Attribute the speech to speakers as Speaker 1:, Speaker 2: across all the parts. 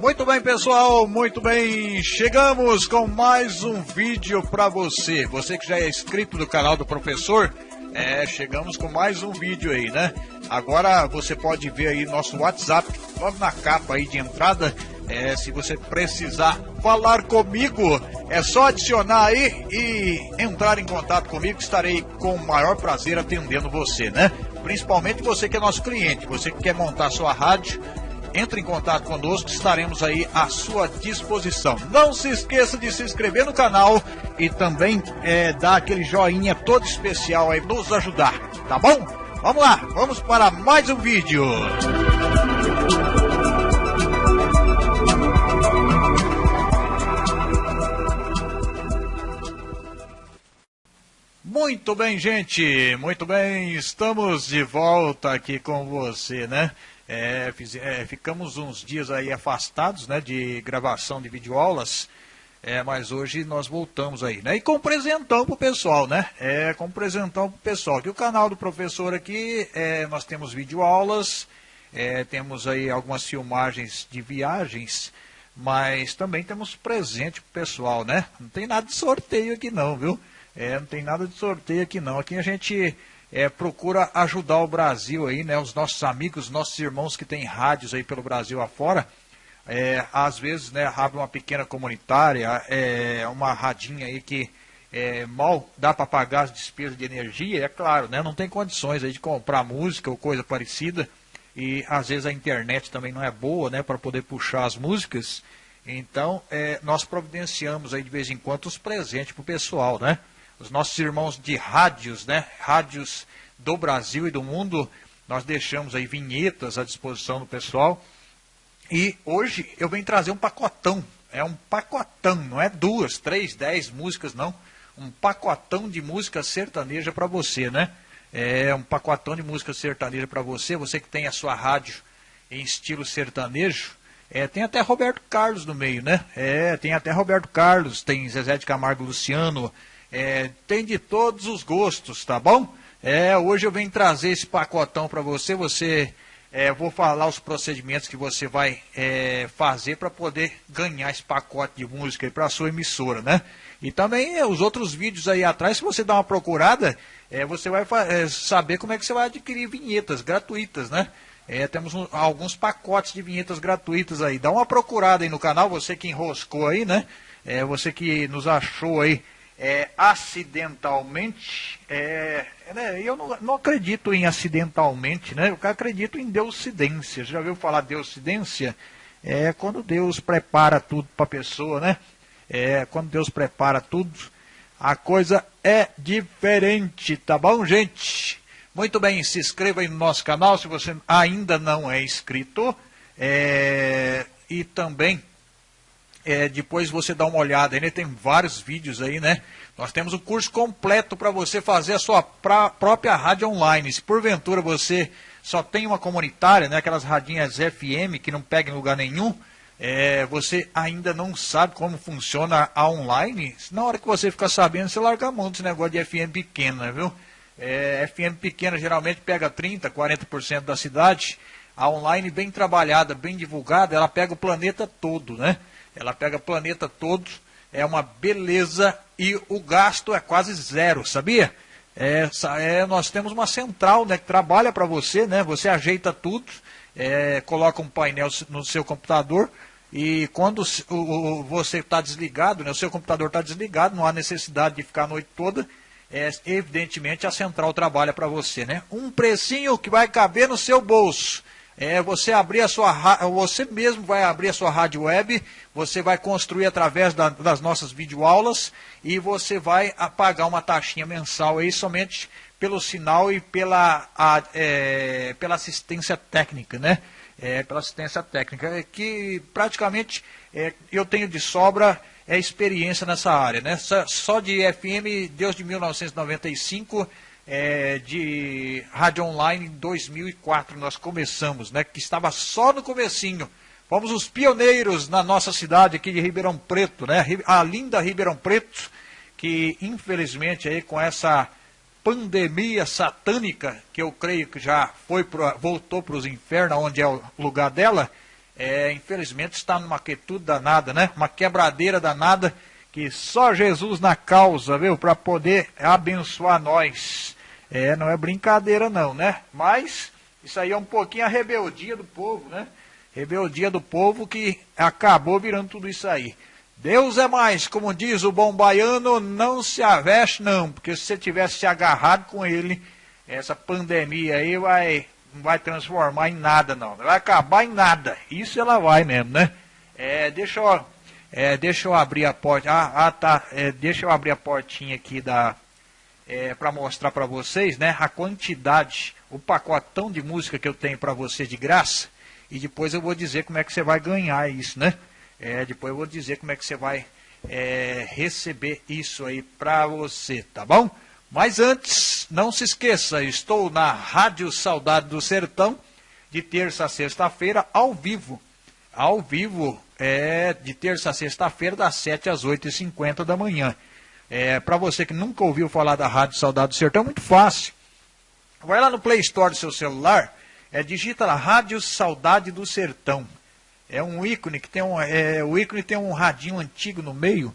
Speaker 1: Muito bem, pessoal, muito bem. Chegamos com mais um vídeo para você. Você que já é inscrito no canal do professor, é, chegamos com mais um vídeo aí, né? Agora você pode ver aí nosso WhatsApp, logo na capa aí de entrada. É, se você precisar falar comigo, é só adicionar aí e entrar em contato comigo. Estarei com o maior prazer atendendo você, né? Principalmente você que é nosso cliente, você que quer montar sua rádio entre em contato conosco, estaremos aí à sua disposição. Não se esqueça de se inscrever no canal e também é, dar aquele joinha todo especial aí, nos ajudar, tá bom? Vamos lá, vamos para mais um vídeo. Muito bem, gente, muito bem, estamos de volta aqui com você, né? É, fiz, é, ficamos uns dias aí afastados né, de gravação de videoaulas, é, mas hoje nós voltamos aí, né? E com presentão pro pessoal, né? É, com presentão pro pessoal. Que o canal do professor aqui, é, nós temos videoaulas, é, temos aí algumas filmagens de viagens, mas também temos presente pro pessoal, né? Não tem nada de sorteio aqui não, viu? É, não tem nada de sorteio aqui não. Aqui a gente é, procura ajudar o Brasil aí, né? Os nossos amigos, nossos irmãos que têm rádios aí pelo Brasil afora. É, às vezes, né, abre uma pequena comunitária, é, uma radinha aí que é, mal dá para pagar as despesas de energia, é claro, né? Não tem condições aí de comprar música ou coisa parecida. E às vezes a internet também não é boa, né, para poder puxar as músicas. Então, é, nós providenciamos aí de vez em quando os presentes para o pessoal, né? Os nossos irmãos de rádios, né? Rádios do Brasil e do mundo, nós deixamos aí vinhetas à disposição do pessoal. E hoje eu venho trazer um pacotão. É um pacotão, não é duas, três, dez músicas, não. Um pacotão de música sertaneja para você, né? É um pacotão de música sertaneja para você, você que tem a sua rádio em estilo sertanejo. É, tem até Roberto Carlos no meio, né? É, tem até Roberto Carlos, tem Zezé de Camargo Luciano, é, tem de todos os gostos, tá bom? É, hoje eu venho trazer esse pacotão para você. Você, é, vou falar os procedimentos que você vai é, fazer para poder ganhar esse pacote de música para a sua emissora, né? E também é, os outros vídeos aí atrás, se você dar uma procurada, é, você vai é, saber como é que você vai adquirir vinhetas gratuitas, né? É, temos um, alguns pacotes de vinhetas gratuitas aí. Dá uma procurada aí no canal, você que enroscou aí, né? Você que nos achou aí é, acidentalmente, é, né, eu não, não, acredito em acidentalmente, né, eu acredito em deucidência. Já ouviu falar deucidência? É quando Deus prepara tudo para a pessoa, né? É, quando Deus prepara tudo, a coisa é diferente, tá bom, gente? Muito bem, se inscreva aí no nosso canal se você ainda não é inscrito. É, e também é, depois você dá uma olhada, ainda tem vários vídeos aí, né? Nós temos um curso completo para você fazer a sua pra, própria rádio online. Se porventura você só tem uma comunitária, né, aquelas radinhas FM que não pegam em lugar nenhum, é, você ainda não sabe como funciona a online, na hora que você ficar sabendo, você larga a mão desse negócio de FM pequena, viu? É, FM pequena geralmente pega 30%, 40% da cidade. A online bem trabalhada, bem divulgada, ela pega o planeta todo, né? Ela pega planeta todo, é uma beleza e o gasto é quase zero, sabia? É, é, nós temos uma central né, que trabalha para você, né? Você ajeita tudo, é, coloca um painel no seu computador e quando o, o, você está desligado, né, o seu computador está desligado, não há necessidade de ficar a noite toda, é, evidentemente a central trabalha para você, né? Um precinho que vai caber no seu bolso é você abrir a sua você mesmo vai abrir a sua rádio web, você vai construir através da, das nossas videoaulas e você vai pagar uma taxinha mensal aí somente pelo sinal e pela, a, é, pela assistência técnica, né? É, pela assistência técnica, é que praticamente é, eu tenho de sobra é, experiência nessa área, né? Só, de FM, desde 1995 é, de rádio online em 2004 nós começamos, né? Que estava só no comecinho. Fomos os pioneiros na nossa cidade aqui de Ribeirão Preto, né? A linda Ribeirão Preto, que infelizmente aí com essa pandemia satânica, que eu creio que já foi pro, voltou para os infernos, onde é o lugar dela, é, infelizmente está numa quietude danada, né? Uma quebradeira danada que só Jesus na causa, viu? Para poder abençoar nós. É, não é brincadeira não, né? Mas isso aí é um pouquinho a rebeldia do povo, né? Rebeldia do povo que acabou virando tudo isso aí. Deus é mais, como diz o bom baiano, não se aveste não, porque se você tivesse se agarrado com ele, essa pandemia aí vai, não vai transformar em nada não, não vai acabar em nada, isso ela vai mesmo, né? É, deixa eu, é, deixa eu abrir a porta, ah, ah tá, é, deixa eu abrir a portinha aqui da, é, para mostrar para vocês, né, a quantidade, o pacotão de música que eu tenho para você de graça, e depois eu vou dizer como é que você vai ganhar isso, né? É, depois eu vou dizer como é que você vai é, receber isso aí para você, tá bom? Mas antes, não se esqueça, estou na Rádio Saudade do Sertão, de terça a sexta-feira, ao vivo. Ao vivo, é, de terça a sexta-feira, das 7 às 8h50 da manhã. É, para você que nunca ouviu falar da Rádio Saudade do Sertão, é muito fácil. Vai lá no Play Store do seu celular, é, digita lá Rádio Saudade do Sertão é um ícone que tem um, é, o ícone tem um radinho antigo no meio.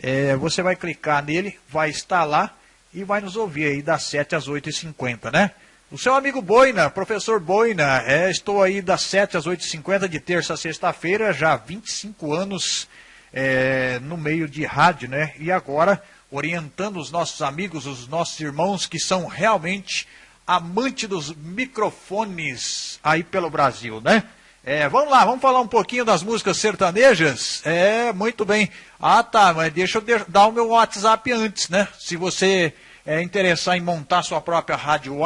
Speaker 1: É, você vai clicar nele, vai instalar e vai nos ouvir aí das 7 às 8h50, né? O seu amigo Boina, professor Boina, é, estou aí das 7 às 8h50 de terça a sexta-feira, já há 25 anos é, no meio de rádio, né? E agora orientando os nossos amigos, os nossos irmãos que são realmente amantes dos microfones aí pelo Brasil, né? É, vamos lá, vamos falar um pouquinho das músicas sertanejas? É, muito bem. Ah, tá, mas deixa eu dar o meu WhatsApp antes, né? Se você é interessar em montar sua própria rádio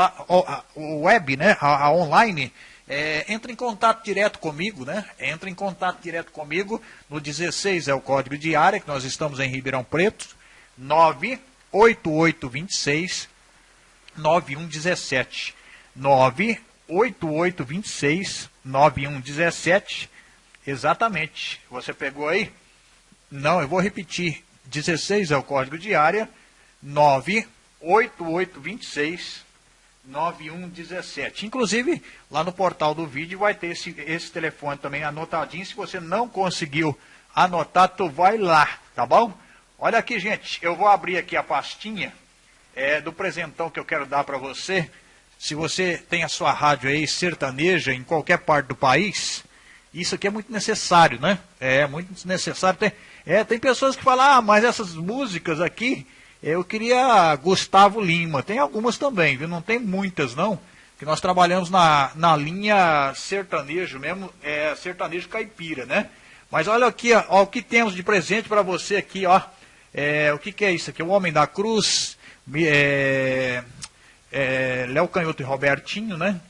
Speaker 1: web, né? A, a online, é, entra em contato direto comigo, né? Entra em contato direto comigo. No 16 é o código de área, que nós estamos em Ribeirão Preto. 98826 9117. 98826 9117. Exatamente. Você pegou aí? Não, eu vou repetir. 16 é o código de área. 98826 9117. Inclusive, lá no portal do vídeo vai ter esse, esse telefone também anotadinho. Se você não conseguiu anotar, tu vai lá, tá bom? Olha aqui, gente, eu vou abrir aqui a pastinha é, do presentão que eu quero dar para você. Se você tem a sua rádio aí sertaneja em qualquer parte do país, isso aqui é muito necessário, né? É muito necessário. Tem, é, tem pessoas que falam, ah, mas essas músicas aqui, eu queria Gustavo Lima. Tem algumas também, viu? Não tem muitas, não. Que nós trabalhamos na, na linha sertanejo mesmo, é sertanejo caipira, né? Mas olha aqui, ó, ó o que temos de presente para você aqui, ó. É, o que, que é isso aqui? O Homem da Cruz, é, é, Léo Canhoto e Robertinho, né?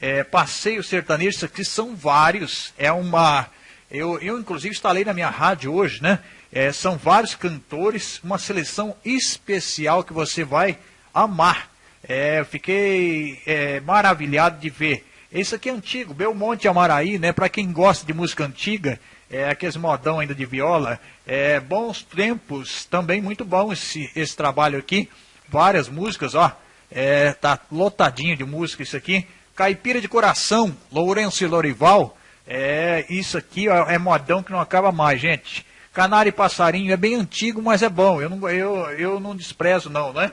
Speaker 1: É, passeio sertanejo, isso aqui são vários. É uma. Eu, eu inclusive instalei na minha rádio hoje, né? É, são vários cantores, uma seleção especial que você vai amar. É, fiquei é, maravilhado de ver. Esse aqui é antigo, Belmonte Amaraí, né? Para quem gosta de música antiga, é, aqueles modão ainda de viola, é, bons tempos, também muito bom esse, esse trabalho aqui. Várias músicas, ó. É, tá lotadinho de música isso aqui. Caipira de Coração, Lourenço e Lorival. É, isso aqui ó, é modão que não acaba mais, gente. Canário e Passarinho é bem antigo, mas é bom. Eu não, eu, eu não desprezo, não, né?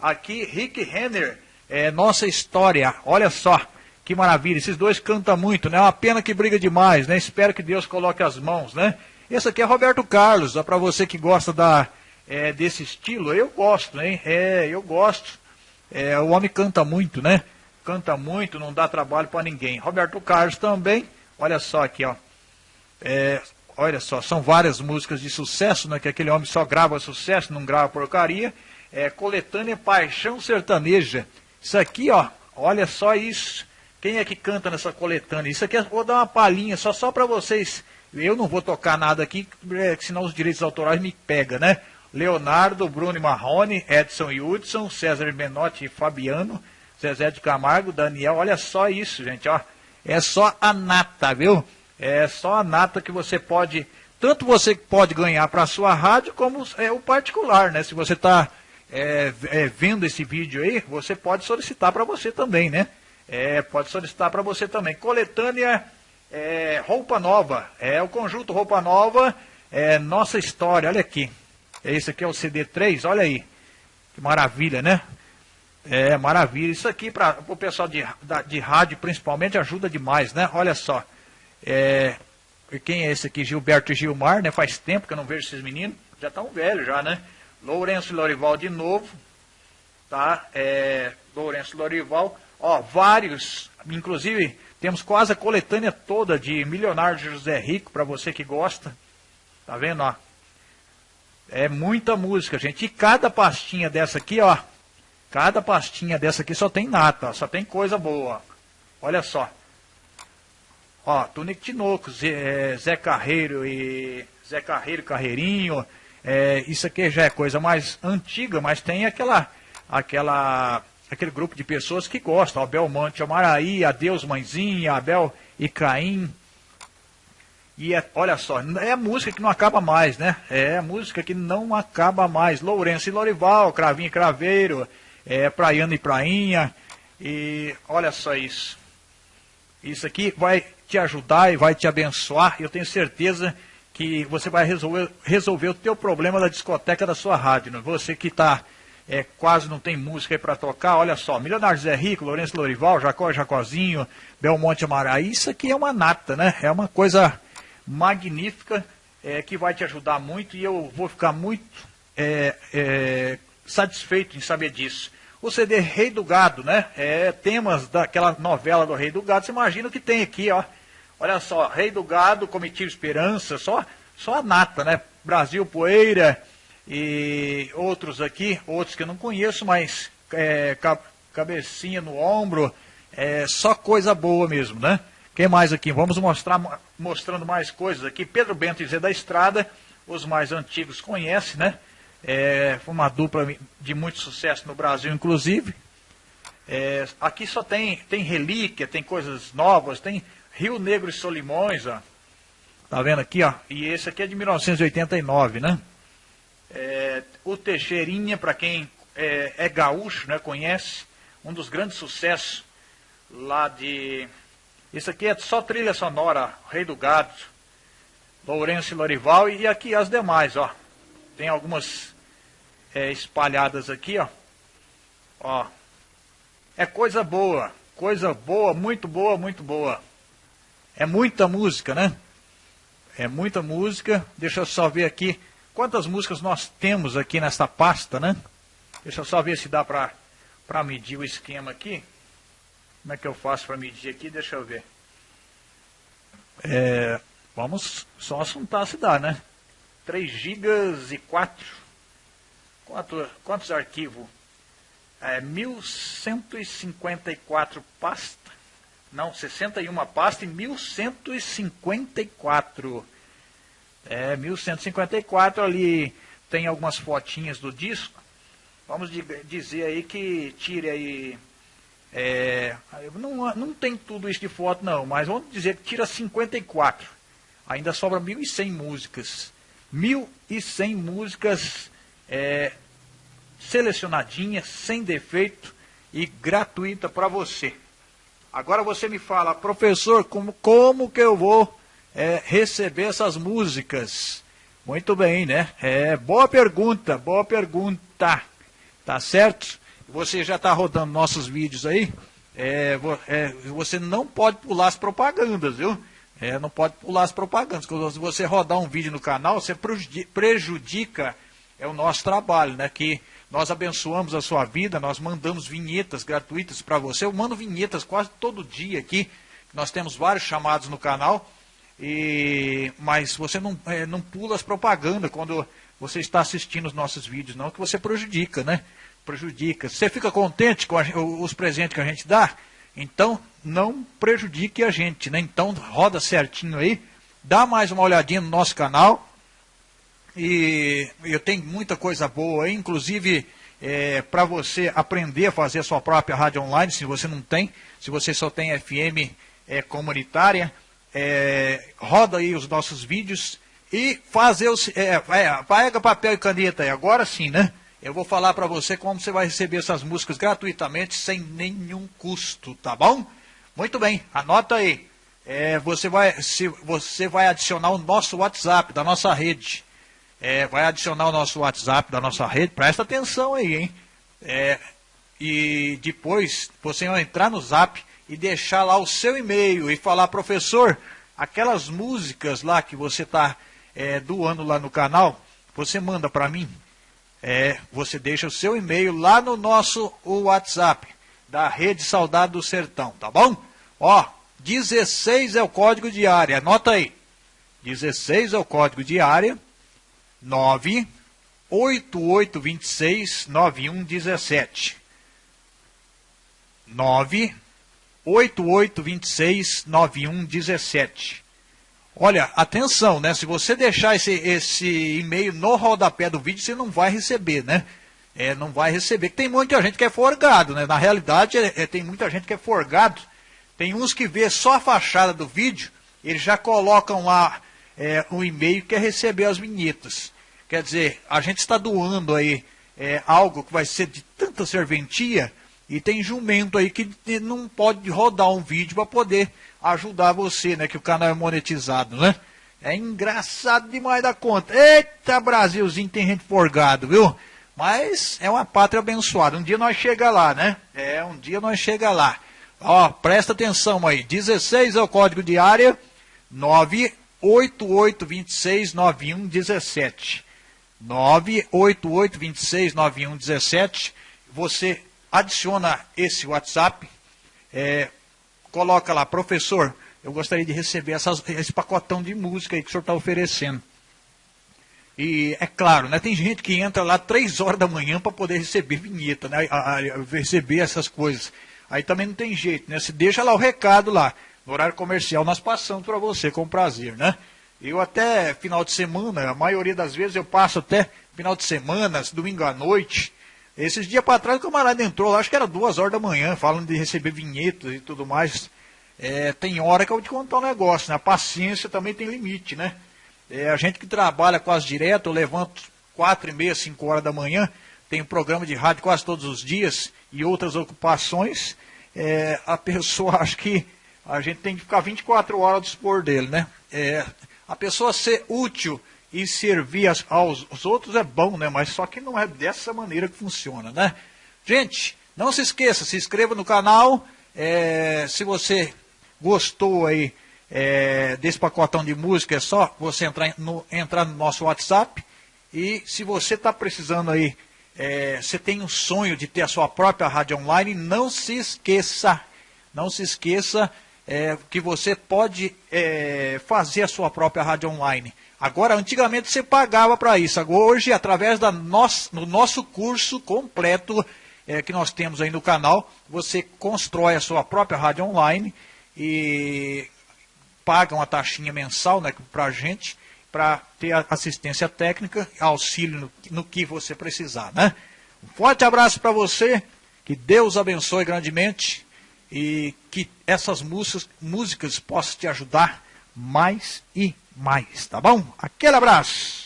Speaker 1: Aqui, Rick Renner, é Nossa História. Olha só, que maravilha. Esses dois cantam muito, né? É uma pena que briga demais, né? Espero que Deus coloque as mãos, né? Esse aqui é Roberto Carlos, é para você que gosta da, é, desse estilo. Eu gosto, hein? É, eu gosto. É, o homem canta muito, né? Canta muito, não dá trabalho para ninguém. Roberto Carlos também, olha só aqui, ó. É, olha só, são várias músicas de sucesso, né? Que aquele homem só grava sucesso, não grava porcaria. É, coletânea Paixão Sertaneja. Isso aqui, ó, olha só isso. Quem é que canta nessa coletânea? Isso aqui, vou dar uma palhinha só, só para vocês. Eu não vou tocar nada aqui, é, senão os direitos autorais me pegam, né? Leonardo, Bruno Marrone, Edson Hudson, César Menotti e Fabiano, Zezé de Camargo, Daniel, olha só isso, gente, ó. É só a nata, viu? É só a nata que você pode, tanto você pode ganhar para a sua rádio, como é o particular, né? Se você está é, é, vendo esse vídeo aí, você pode solicitar para você também, né? É, pode solicitar para você também. Coletânea é, Roupa Nova. É o conjunto Roupa Nova, é Nossa História. Olha aqui. Esse aqui é o CD3, olha aí. Que maravilha, né? É, maravilha. Isso aqui para o pessoal de, de rádio, principalmente, ajuda demais, né? Olha só. É, quem é esse aqui? Gilberto Gilmar, né? Faz tempo que eu não vejo esses meninos. Já estão velhos já, né? Lourenço Lorival de novo. Tá? É, Lourenço Lorival. Ó, vários, inclusive temos quase a coletânea toda de Milionário José Rico, para você que gosta. Tá vendo, ó? É muita música, gente. E cada pastinha dessa aqui, ó. Cada pastinha dessa aqui só tem nata, só tem coisa boa. Olha só. Ó, Tunico Tinoco, Zé, é, Zé Carreiro e Zé Carreiro Carreirinho. É, isso aqui já é coisa mais antiga, mas tem aquela, aquela, aquele grupo de pessoas que gostam. Abel Monte Amaraí, Adeus Mãezinha, Abel e Caim. E é, olha só, é música que não acaba mais, né? É música que não acaba mais. Lourenço e Lorival, Cravinho e Craveiro, é, Praiano e Prainha. E olha só isso. Isso aqui vai te ajudar e vai te abençoar. Eu tenho certeza que você vai resolver, resolver o teu problema da discoteca da sua rádio. Né? Você que está é, quase não tem música para tocar, olha só, Milionário Zé Rico, Lourenço Lorival, Jacó Jacozinho, Belmonte Amaraí, isso aqui é uma nata, né? É uma coisa magnífica é, que vai te ajudar muito e eu vou ficar muito é, é satisfeito em saber disso. O CD Rei do Gado, né? É, temas daquela novela do Rei do Gado. Você imagina o que tem aqui, ó. Olha só, Rei do Gado, Comitiva Esperança, só, só a nata, né? Brasil Poeira e outros aqui, outros que eu não conheço, mas é, cabecinha no ombro, é só coisa boa mesmo, né? Quem mais aqui? Vamos mostrar mostrando mais coisas aqui. Pedro Bento e Zé da Estrada, os mais antigos conhecem, né? É, foi uma dupla de muito sucesso no Brasil, inclusive. É, aqui só tem, tem relíquia, tem coisas novas, tem Rio Negro e Solimões, ó. Tá vendo aqui, ó? E esse aqui é de 1989, né? É, o Teixeirinha, para quem é, é, gaúcho, né, conhece, um dos grandes sucessos lá de... Isso aqui é só trilha sonora, Rei do Gado, Lourenço e Lorival, e aqui as demais, ó. Tem algumas é, espalhadas aqui, ó. Ó. É coisa boa. Coisa boa, muito boa, muito boa. É muita música, né? É muita música. Deixa eu só ver aqui quantas músicas nós temos aqui nesta pasta, né? Deixa eu só ver se dá pra, pra medir o esquema aqui. Como é que eu faço para medir aqui? Deixa eu ver. É, vamos só assuntar se dá, né? 3 GB e 4 Quanto, quantos arquivos? É, 1154 pasta. Não, 61 pasta e 1154. É, 1154 ali tem algumas fotinhas do disco. Vamos dizer aí que tire aí. É, não, não tem tudo isso de foto não, mas vamos dizer que tira 54. Ainda sobra 1.100 músicas. 1.100 músicas é, selecionadinha, sem defeito e gratuita para você. Agora você me fala, professor, como, como que eu vou é, receber essas músicas? Muito bem, né? É, boa pergunta, boa pergunta. Tá certo? Você já está rodando nossos vídeos aí. É, é, você não pode pular as propagandas, viu? É, não pode pular as propagandas. Quando você rodar um vídeo no canal, você prejudica é o nosso trabalho, né? Que nós abençoamos a sua vida, nós mandamos vinhetas gratuitas para você. Eu mando vinhetas quase todo dia aqui. Nós temos vários chamados no canal. E, mas você não, é, não pula as propagandas quando você está assistindo os nossos vídeos, não, que você prejudica, né? Prejudica. Você fica contente com a, os presentes que a gente dá? Então, não prejudique a gente, né? Então, roda certinho aí. Dá mais uma olhadinha no nosso canal e eu tenho muita coisa boa, inclusive é, para você aprender a fazer a sua própria rádio online, se você não tem, se você só tem FM é, comunitária, é, roda aí os nossos vídeos e fazer os. É, pega papel e caneta aí, agora sim, né? Eu vou falar para você como você vai receber essas músicas gratuitamente, sem nenhum custo, tá bom? Muito bem, anota aí. É, você, vai, se, você vai adicionar o nosso WhatsApp da nossa rede. É, vai adicionar o nosso WhatsApp da nossa rede, presta atenção aí, hein? É, e depois você vai entrar no Zap e deixar lá o seu e-mail e falar, professor, aquelas músicas lá que você está é, doando lá no canal, você manda para mim. É, você deixa o seu e-mail lá no nosso WhatsApp da Rede Saudade do Sertão, tá bom? Ó, 16 é o código de área, anota aí. 16 é o código de área, 9 8826 9117. 9 8826 9117. Olha, atenção, né? Se você deixar esse, esse e-mail no rodapé do vídeo, você não vai receber, né? É, não vai receber. Tem muita gente que é forgado, né? Na realidade, é, é, tem muita gente que é forgado. Tem uns que vê só a fachada do vídeo, eles já colocam lá é, um e-mail que quer receber as vinhetas. Quer dizer, a gente está doando aí é, algo que vai ser de tanta serventia e tem jumento aí que não pode rodar um vídeo para poder ajudar você, né? Que o canal é monetizado, né? É engraçado demais da conta. Eita, Brasilzinho, tem gente forgado, viu? Mas é uma pátria abençoada. Um dia nós chega lá, né? É, um dia nós chega lá. Ó, presta atenção aí. 16 é o código de área. 988269117. 988269117. Você adiciona esse WhatsApp, é, coloca lá, professor, eu gostaria de receber essas, esse pacotão de música que o senhor está oferecendo. E é claro, né, tem gente que entra lá três horas da manhã para poder receber vinheta, né, a, a, receber essas coisas. Aí também não tem jeito, né? Se deixa lá o recado lá. No horário comercial nós passamos para você com prazer, né? Eu até final de semana, a maioria das vezes eu passo até final de semana, domingo à noite, esses dias para trás o camarada entrou lá, acho que era duas horas da manhã, falando de receber vinhetas e tudo mais. É, tem hora que eu vou te contar um negócio, né? A paciência também tem limite, né? É, a gente que trabalha quase direto, eu levanto quatro e meia, cinco horas da manhã, tem um programa de rádio quase todos os dias e outras ocupações, é, a pessoa acha que a gente tem que ficar 24 horas ao dispor dele, né? É, a pessoa ser útil e servir aos, outros é bom, né? Mas só que não é dessa maneira que funciona, né? Gente, não se esqueça, se inscreva no canal. É, se você gostou aí é, desse pacotão de música, é só você entrar no, entrar no nosso WhatsApp. E se você está precisando aí, é, você tem um sonho de ter a sua própria rádio online, não se esqueça, não se esqueça é, que você pode é, fazer a sua própria rádio online. Agora, antigamente você pagava para isso. Agora, hoje, através da nosso, do nosso curso completo é, que nós temos aí no canal, você constrói a sua própria rádio online e paga uma taxinha mensal né, para a gente, para ter assistência técnica, auxílio no, no que você precisar. Né? Um forte abraço para você, que Deus abençoe grandemente e que essas músicas, músicas possam te ajudar mais e mais, tá bom? Aquele abraço!